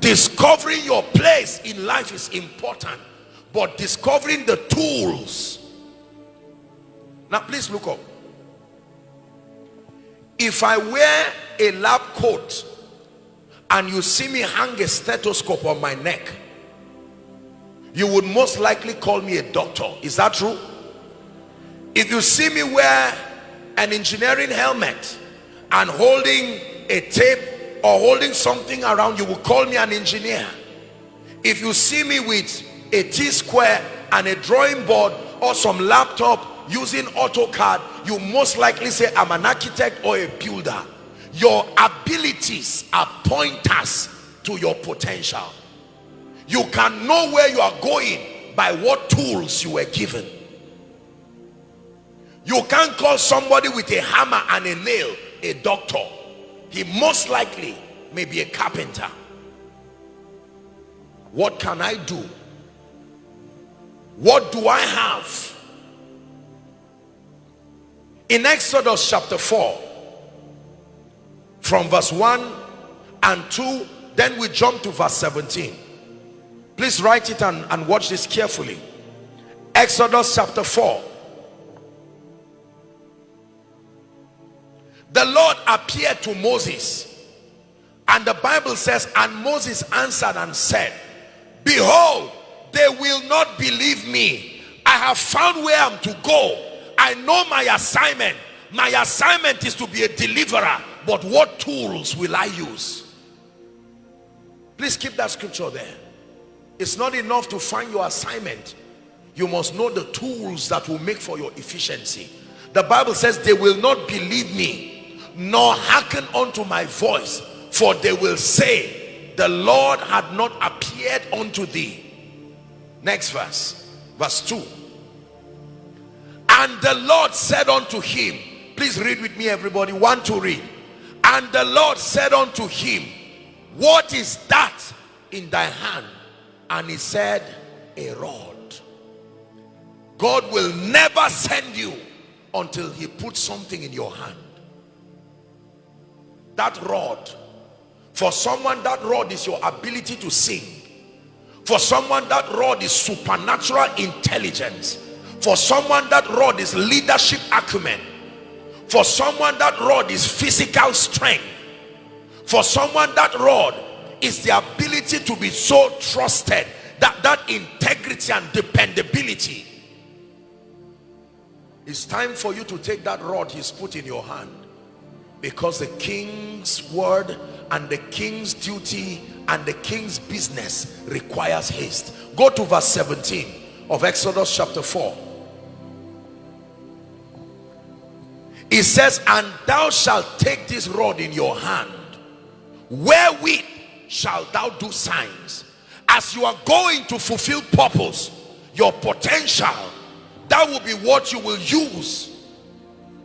discovering your place in life is important but discovering the tools. Now please look up. If i wear a lab coat and you see me hang a stethoscope on my neck you would most likely call me a doctor. Is that true? If you see me wear an engineering helmet and holding a tape or holding something around you will call me an engineer. If you see me with a t-square and a drawing board or some laptop using AutoCAD you most likely say I'm an architect or a builder. Your abilities are pointers to your potential. You can know where you are going by what tools you were given. You can't call somebody with a hammer and a nail a doctor he most likely may be a carpenter. What can I do? What do I have? In Exodus chapter 4 from verse 1 and 2 then we jump to verse 17 please write it and, and watch this carefully. Exodus chapter 4 the Lord appeared to Moses. And the Bible says and Moses answered and said behold they will not believe me. I have found where I'm to go. I know my assignment. My assignment is to be a deliverer. But what tools will I use? Please keep that scripture there. It's not enough to find your assignment. You must know the tools that will make for your efficiency. The Bible says they will not believe me nor hearken unto my voice for they will say the Lord had not appeared unto thee. Next verse verse 2 and the Lord said unto him please read with me everybody one to read. And the Lord said unto him what is that in thy hand? And he said a rod. God will never send you until he puts something in your hand that rod. For someone that rod is your ability to sing. For someone that rod is supernatural intelligence. For someone that rod is leadership acumen. For someone that rod is physical strength. For someone that rod is the ability to be so trusted that that integrity and dependability. It's time for you to take that rod he's put in your hand because the king's word and the king's duty and the king's business requires haste. Go to verse 17 of exodus chapter 4 it says and thou shalt take this rod in your hand wherewith shalt thou do signs. As you are going to fulfill purpose your potential that will be what you will use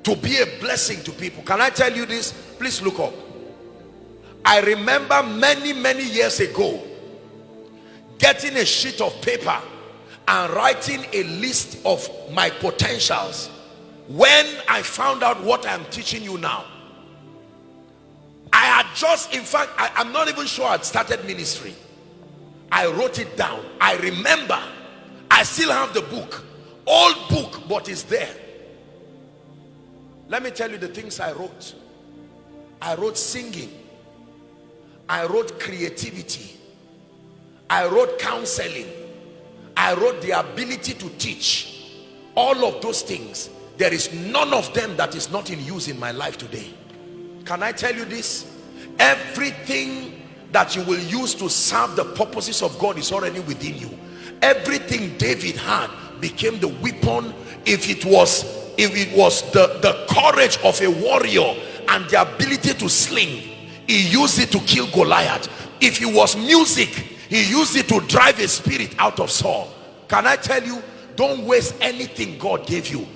to be a blessing to people. Can i tell you this? Please look up. I remember many many years ago getting a sheet of paper and writing a list of my potentials when i found out what i'm teaching you now. I had just in fact I, i'm not even sure i'd started ministry. I wrote it down. I remember. I still have the book. Old book but it's there let me tell you the things I wrote. I wrote singing. I wrote creativity. I wrote counseling. I wrote the ability to teach. All of those things. There is none of them that is not in use in my life today. Can I tell you this? Everything that you will use to serve the purposes of God is already within you. Everything David had became the weapon if it was it was the the courage of a warrior and the ability to sling he used it to kill goliath. If it was music he used it to drive a spirit out of saul. Can i tell you don't waste anything god gave you.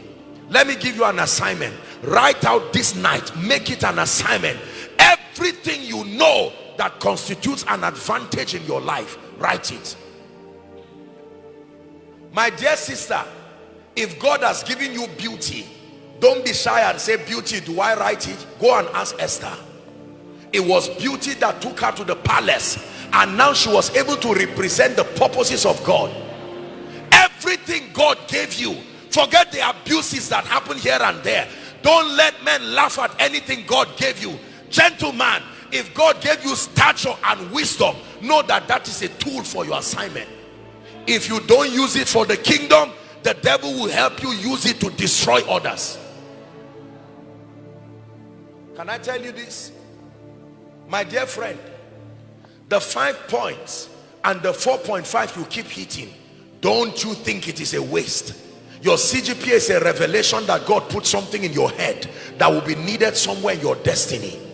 Let me give you an assignment. Write out this night make it an assignment. Everything you know that constitutes an advantage in your life write it. My dear sister if God has given you beauty don't be shy and say beauty do I write it? Go and ask Esther. It was beauty that took her to the palace and now she was able to represent the purposes of God. Everything God gave you forget the abuses that happen here and there. Don't let men laugh at anything God gave you. Gentleman if God gave you stature and wisdom know that that is a tool for your assignment. If you don't use it for the kingdom the devil will help you use it to destroy others. Can I tell you this? My dear friend the five points and the 4.5 you keep hitting don't you think it is a waste? Your CGPA is a revelation that God put something in your head that will be needed somewhere in your destiny